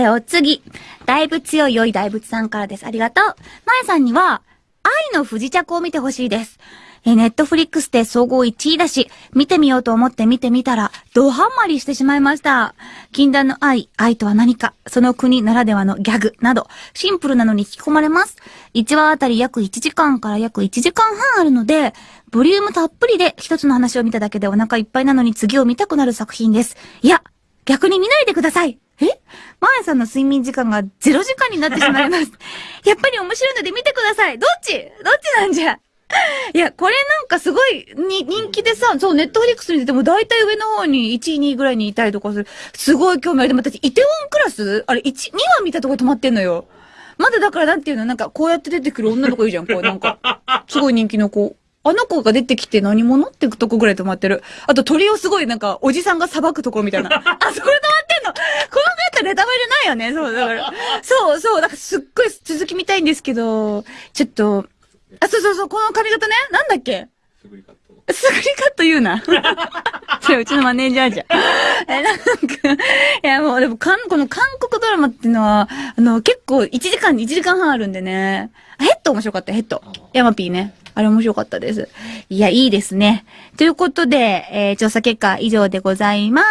え、お次。だいぶ強い良い大仏さんからです。ありがとう。まえさんには、愛の不時着を見てほしいです。え、ネットフリックスで総合1位だし、見てみようと思って見てみたら、ドハンマリしてしまいました。禁断の愛、愛とは何か、その国ならではのギャグなど、シンプルなのに引き込まれます。1話あたり約1時間から約1時間半あるので、ボリュームたっぷりで一つの話を見ただけでお腹いっぱいなのに次を見たくなる作品です。いや、逆に見ないでください。え？さんの睡眠時間が0時間になってしまいます。やっぱり面白いので見てください。どっち？どっちなんじゃ？いや、これなんかすごいに人気でさ、そう、ネットフリックスに出ても大体上の方に1位、2位ぐらいにいたりとかする。すごい興味ある。でも私、イテウォンクラス？あれ、1、2話見たとこ止まってんのよ。まだだからなんていうのなんかこうやって出てくる女の子いるじゃん。こうなんか、すごい人気の子。あの子が出てきて何者？ってとこぐらい止まってる。あと鳥をすごいなんか、おじさんが裁くところみたいな。あ、そこないよね。そう、だから。そうそう、だからすっごい続き見たいんですけど、ちょっと、あ、そうそうそう、この髪型ね。なんだっけ？すぐりカット。すぐりカット言うな。それうちのマネージャーじゃん。え、なんか、いやもうでも、かん、この韓国ドラマっていうのは、あの、結構1時間、1時間半あるんでね。ヘッド面白かった、ヘッド。ヤマピーね。あれ面白かったです。いや、いいですね。ということで、えー、調査結果以上でございます。